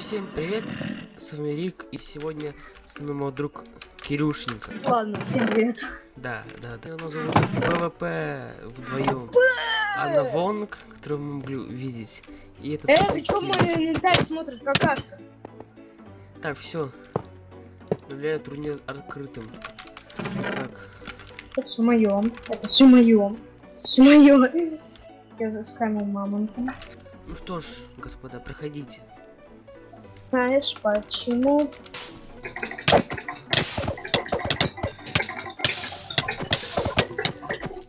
Всем привет, с вами Рик, и сегодня с нами мой друг Кирюшенька. Ладно, всем привет. Да, да, да. Его зовут PvP вдвоем. Анна Вонг, которую мы могли увидеть. И это Э, ты чё мой инвентарь смотришь, какашка? Так, все. Объявляю турнир открытым. Так, Это все моё. Это все моё. Все моё. Я заскамил мамонта. ну что ж, господа, проходите. Знаешь почему?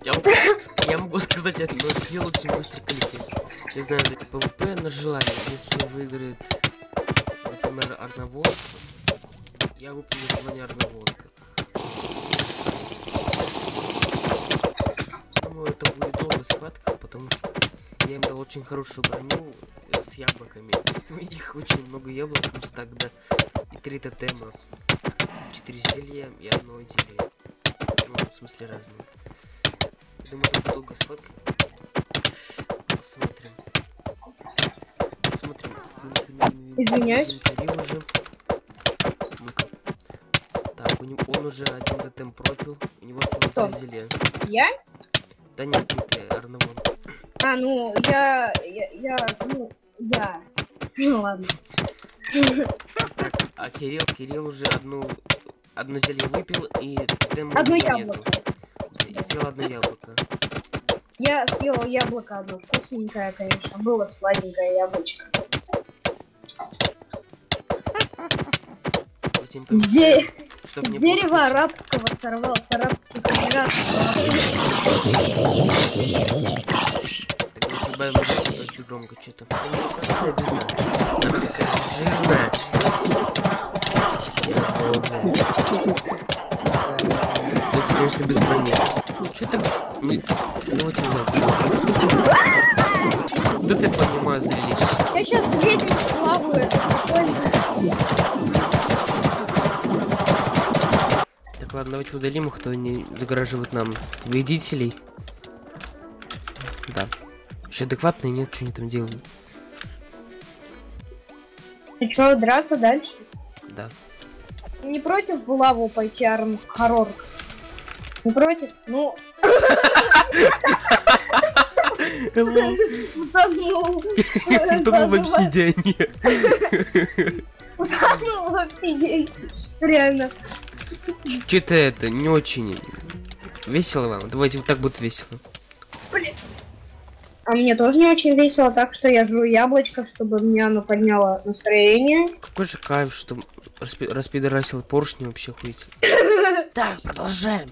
Я могу, я могу сказать одно, сделал очень быстрый коллектив. Я знаю, это PvP на желание. Если выиграет, например, Арнавон, я выполню желание Арнавонка. Думаю, это будет долгая схватка, потому что я им дал очень хорошую броню с яблоками. У них очень много яблок, плюс тогда и три тотема. Четыре зелья и одно зелье. Ну, в смысле разные. Думаю, будет долгая схватка. Посмотрим. Посмотрим. Извиняюсь. уже. Так, у него он уже один тотем пропил. У него осталось зелья. Я? Да нет, не ты, Арнавон. А, ну, я... Я... я ну, я... Ну, ладно. А Кирилл, Кирилл уже одну одно зелье выпил и тотема у Одно яблоко. И съел одно яблоко. Я съела яблоко одно. Вкусненькое, конечно. Было сладенькое яблочко. Де- чтоб с было дерева скучно. арабского сорвал, с арабских эмиратов. Так, давайте добавим только громко что-то. Она такая жирная. Если, конечно, без брони. Что так... Ну, вот немного. Да ты понимаю зрелище. Я сейчас ведьму славу, это. Так, ладно, давайте удалим их, кто не загораживает нам победителей. Еще адекватные нет, что они там делают. Ну чё, драться дальше? Да. Не против в лаву пойти Арм Хоррор? Не против? Ну, утонул. Утонул в обсидиане. Утонул в обсидиане. Реально. Что-то это не очень весело вам. Давайте вот так будет весело. А мне тоже не очень весело, так что я жую яблочко, чтобы мне оно подняло настроение. Какой же кайф, что распи распидорасил поршни вообще хуить. Так, продолжаем.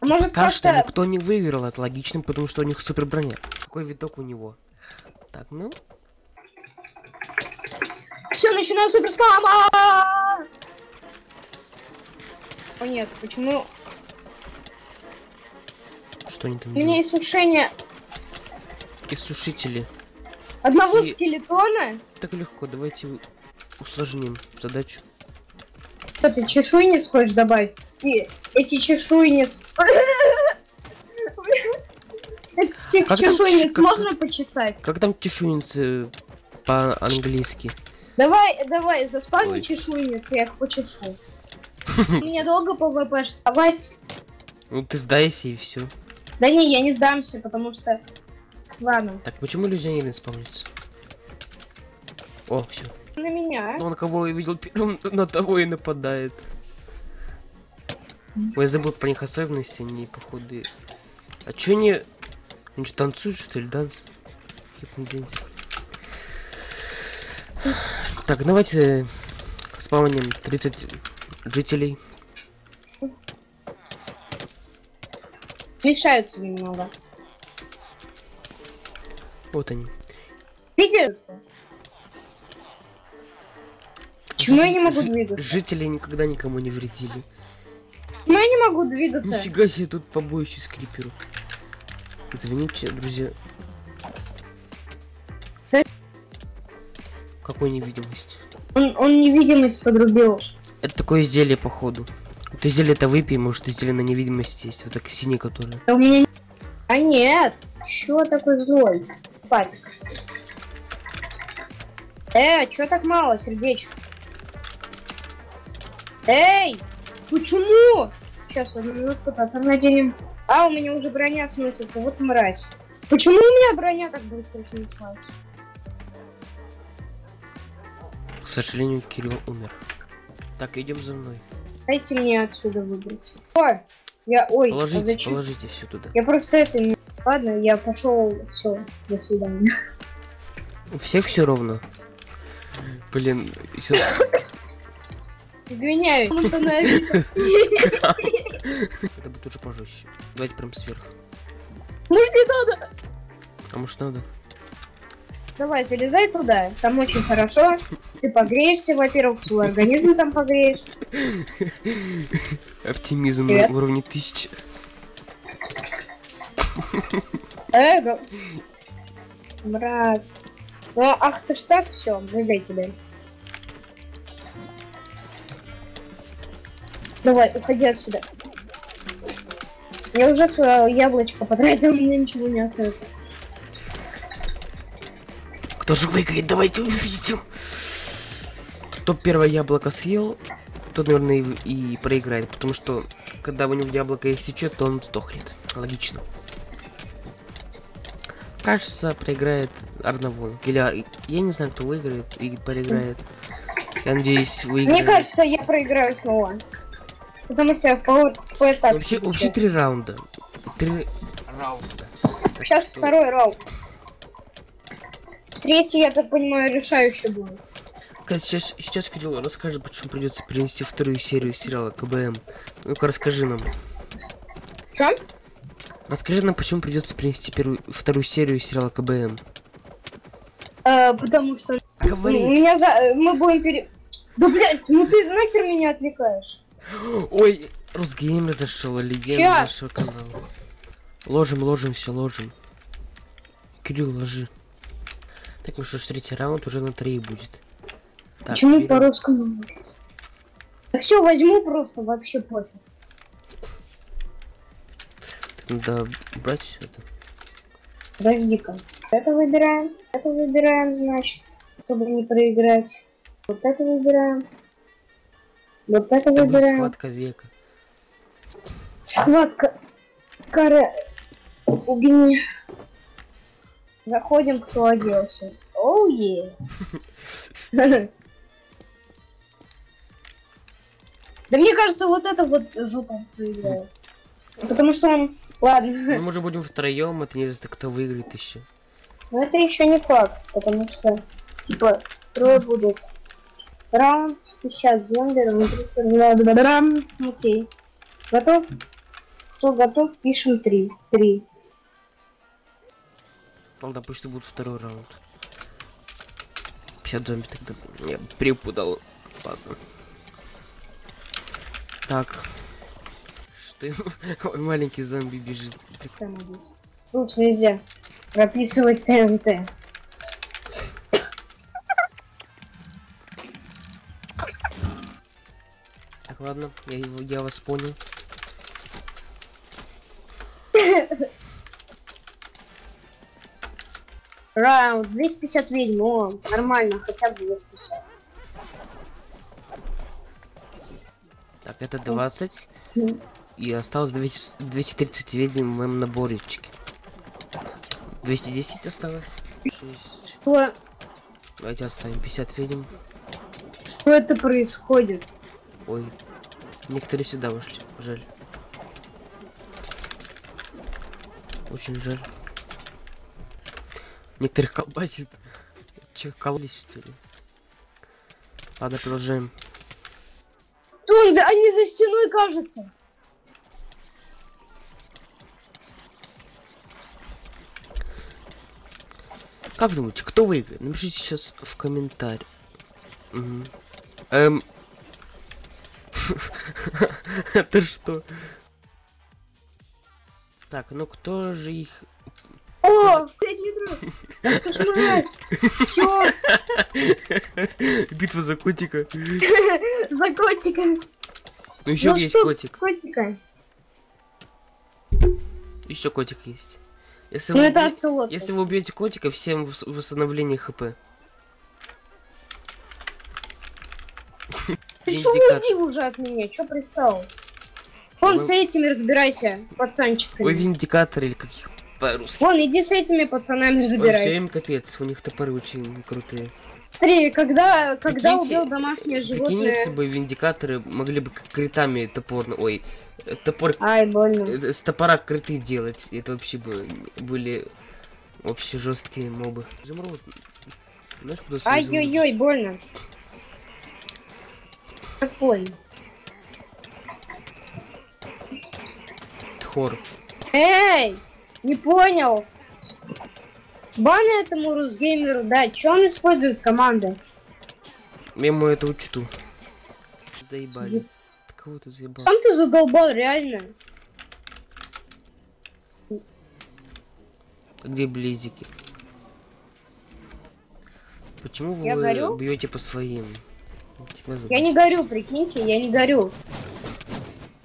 А может Кажется, просто... никто не выиграл, это логично, потому что у них супер броня. Какой виток у него? Так, ну, Все, начинаю супер спама! О нет, почему? что они там У меня делают? иссушение Иссушители. одного И- скелетона. Так легко, давайте усложним задачу. Что ты чешуйниц хочешь добавить? И эти чешуйниц... Этих Как там чешуйниц как можно почесать? Как там чешуйницы по-английски? Давай, давай, заспавни чешуйниц, я их почешу. Мне долго PvP вставать? Ну ты сдайся и все. Да не, я не сдамся, потому что... Ладно, Так, почему иллюзионер не спавнится? О, все. на меня. Он кого я видел первым, на того и нападает. Ой, я забыл про них особенности, они походу... А чё они... Они что, танцуют, что ли, данс? Так, давайте спавним 30 жителей. Мешаются немного. Вот они. Двигаются. Почему я не могу двигаться? Жители никогда никому не вредили. Почему я не могу двигаться? Нифига себе тут побоище скриперу. Извините, друзья. Какой невидимость? Он, он невидимость подрубил. Это такое изделие, походу. Вот изделие это выпей, может изделие на невидимости есть. Вот так синее, которое. А у меня... А нет! Чё такой злой? Папик. Э, чё так мало, сердечко? Эй! Почему? Сейчас, одну минутку, так, наденем. А, у меня уже броня сносится, вот мразь. Почему у меня броня так быстро снеслась? К сожалению, Кирилл умер. Так, идем за мной. Дайте мне отсюда выбраться. Ой, я, ой, а Положите, зачем? положите все туда. Я просто это не... Ладно, я пошел, все, до свидания. У всех все ровно. Блин, всё- Извиняюсь. Ну, это будет уже пожестче. Давайте прям сверху. Может, не надо? А может надо? Давай, залезай туда, там очень хорошо. Ты погреешься, во-первых, свой организм там погреешь. Оптимизм на уровне тысячи. Эго. Мразь. Ну, ах ты ж так, все, тебе. Давай, уходи отсюда. Я уже свое яблочко потратил, мне ничего не остается. Кто же выиграет? Давайте увидим. Кто первое яблоко съел, тот, наверное, и, и проиграет. Потому что, когда у него яблоко истечет, то он сдохнет. Логично. Кажется, проиграет Арнавол. Или а, я не знаю, кто выиграет и проиграет. Я надеюсь, выиграет. Мне кажется, я проиграю снова. Потому что я в пол- в поэтапе Вообще, вообще три раунда. Три раунда. Так Сейчас что- второй раунд. Третий, я так понимаю, решающий будет. Сейчас, сейчас Кирилл расскажет, почему придется перенести вторую серию сериала КБМ. Ну-ка расскажи нам. Что? Расскажи нам, почему придется принести первую, вторую серию сериала КБМ. Э, потому что ну, Говори. меня за... э, мы будем пере... Да блядь, ну ты нахер меня отвлекаешь? Ой, Русгеймер зашел, легенда Ща. нашего канала. Ложим, ложим, все ложим. Кирилл, ложи. Так, ну что ж, третий раунд уже на три будет. Так, Почему берем. говорится? Да все, возьму просто, вообще пофиг. Надо брать это. Подожди-ка. Это выбираем, это выбираем, значит, чтобы не проиграть. Вот это выбираем. Вот это Это выбираем. схватка века. Схватка. Кара. Огни. Заходим, кто оделся. Оу е. Да мне кажется, вот это вот жопа проиграет. Потому что он... Ладно. Ну, мы же будем втроем, это не знаю, кто выиграет еще. Но это еще не факт, потому что, типа, трое будут. Раунд 50 зомби, раунд 30, бла-бла-бла. Окей. Готов? Кто готов, пишем 3. 3. Ладно, пусть это будет второй раунд. 50 зомби тогда. Я перепутал. Ладно. Так. Ему- Ой, маленький зомби бежит. Лучше нельзя прописывать ТНТ. Так, ладно, я, его- я вас понял. Раунд 250 ведьм, о, нормально, хотя бы 250. Так, это 20. И осталось 200 230 ведьм в моем наборечке. 210 осталось. Что, Давайте оставим 50 ведьм. что это происходит? Ой. Некоторые сюда вышли. Жаль. Очень жаль. Некоторых колбасит. Че, кололись что ли? Ладно, продолжаем. Он за, они за стеной, кажется. Как вы думаете, кто выиграет? Напишите сейчас в комментарии. Эм. Это что? Так, ну кто же их... О, ты ж мразь. Всё, Битва за котика. за котиком. Ну еще Ну есть котик. Котика. Еще котик есть. Если, ну, вы, это оцелот. если вы убьете котика, всем восстановление хп. Ты что уйди уже от меня, что пристал? Он с этими разбирайся, пацанчик. Вы виндикатор или каких по-русски. Вон, иди с этими пацанами разбирайся. им капец, у них топоры очень крутые. Смотри, когда, когда Прикиньте- убил домашнее Прикинь, если животное... бы виндикаторы могли бы критами топорно... Ой, топор... Ай, больно. э, С топора криты делать. Это вообще бы были вообще жесткие мобы. Изумруд. Знаешь, куда? Ай-ой-ой, больно. Как больно. Тхор. Эй! Не понял. Бан этому Русгеймеру дать. Че он использует команды? Я ему это учту. Заебали. Ты кого ты заебал? Сам ты задолбал, реально. Где близики? Почему Я вы горю? бьете по своим? Я не горю, прикиньте, я не горю.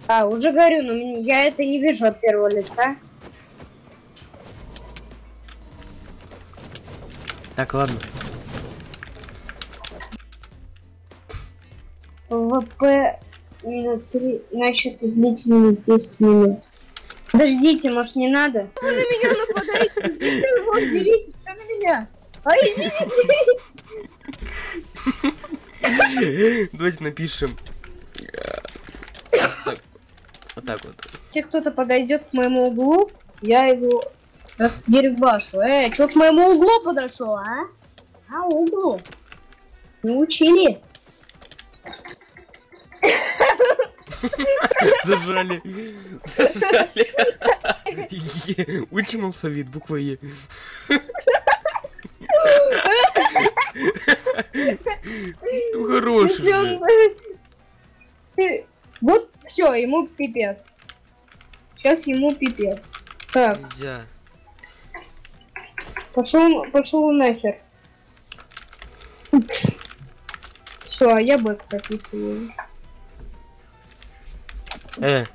А, уже горю, но я это не вижу от первого лица. Так, ладно. ВП минут 3, значит, длительность 10 минут. Подождите, может не надо? Вы на меня нападаете, вот, берите, что на меня? А идите! Давайте напишем. Вот так вот. Если кто-то подойдет к моему углу, я его раздербашу. Эй, чё к моему углу подошел, а? А, углу? Не учили? Зажали. Зажали. Учим алфавит, буква Е. Ну хороший Вот, все, ему пипец. Сейчас ему пипец. Так, Нельзя. Пошел, пошел нахер. Все, а я бэк прописываю. Э,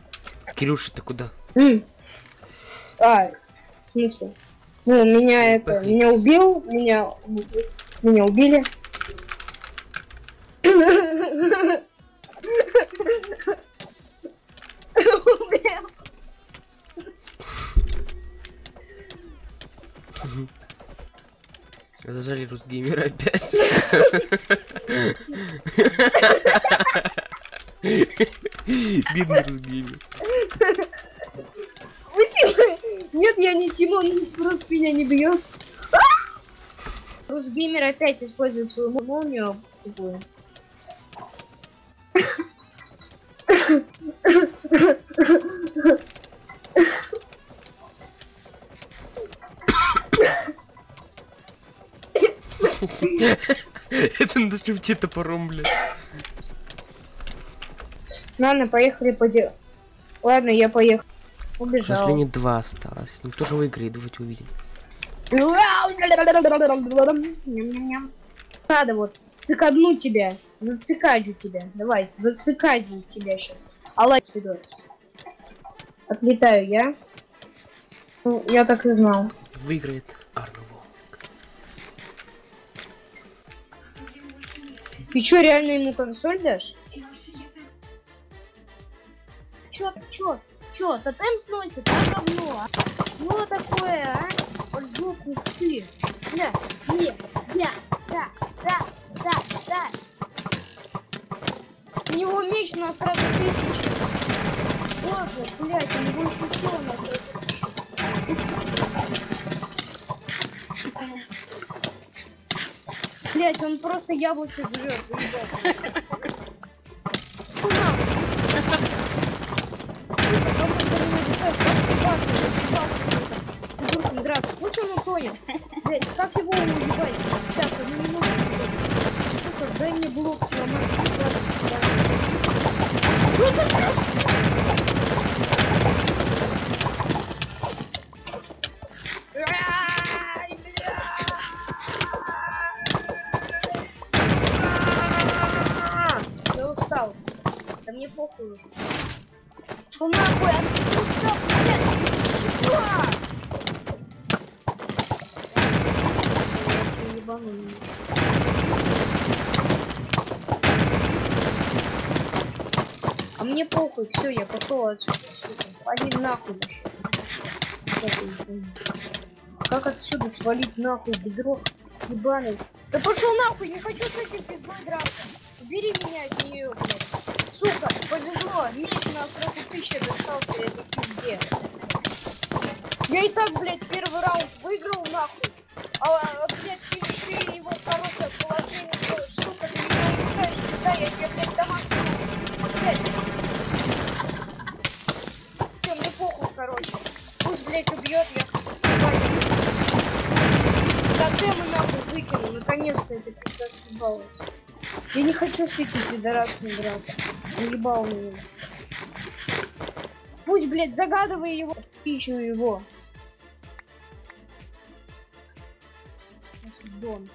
Кирюша, ты куда? М. А, в смысле? Ну, меня это, меня убил, меня, меня убили. Зажали Русгеймера опять. Бедный Русгеймер. Вы Нет, я не Тимон, просто меня не бьет. Русгеймер опять использует свою молнию. шифте топором, бля. Ладно, поехали по делу. Ладно, я поехал. К Убежал. сожалению, два осталось. Ну кто же выиграет, давайте увидим. Ням-ням-ням. Надо вот цикадну тебя. Зацикадю тебя. Давай, зацикадю тебя сейчас. Аллай, видос. Отлетаю я. Ну, я так и знал. Выиграет Ты чё, реально ему консоль дашь? Чё, чё, чё, тотем сносит, а говно, а? Что такое, а? Вот жопу ты. Бля, не, бля, да, да, да, да. У него меч на сразу тысячи. Боже, блядь, него еще все на Блять, он просто яблоки жрет. Блять, как его уебать? Сейчас, одну минуту. Сука, дай мне блок сломать. Мне похуй, все, я пошел отсюда, сука. Вали нахуй нашел. Как отсюда свалить нахуй бедро ебаный? Да пошел нахуй, не хочу с этим пиздой драться. Убери меня от нее, блядь. Сука, повезло, меч на сроку тысячи достался этой пизде. Я и так, блядь, первый раунд выиграл нахуй. А, блядь, ты, ты его хорошее положение делаешь. Сука, ты меня убиваешь, да, я тебе, блядь, домашний опять. Все, мне похуй, короче. Пусть, блядь, убьет, я съебать. Тотемы нахуй выкинул, наконец-то эта пизда съебалась. Я не хочу с этим пидорасом драться. Наебал меня. Пусть, блядь, загадывай его, пищу его. Дон.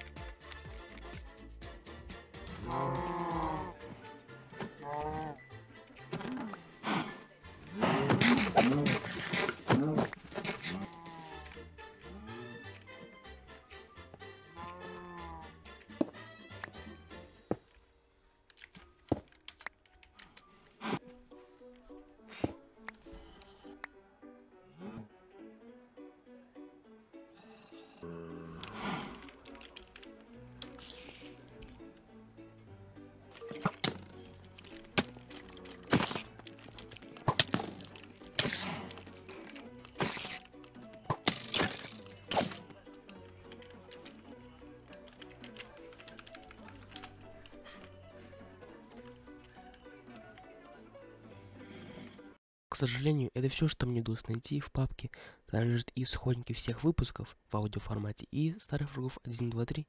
К сожалению, это все, что мне удалось найти в папке. Там лежат и исходники всех выпусков в аудиоформате, и старых врагов 1, 2, 3,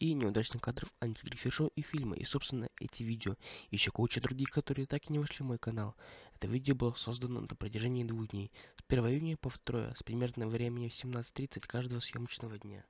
и неудачных кадров антигрифер и фильмы, и, собственно, эти видео. Еще куча других, которые так и не вошли в мой канал. Это видео было создано на протяжении двух дней, с 1 июня по 2, с примерным временем в 17.30 каждого съемочного дня.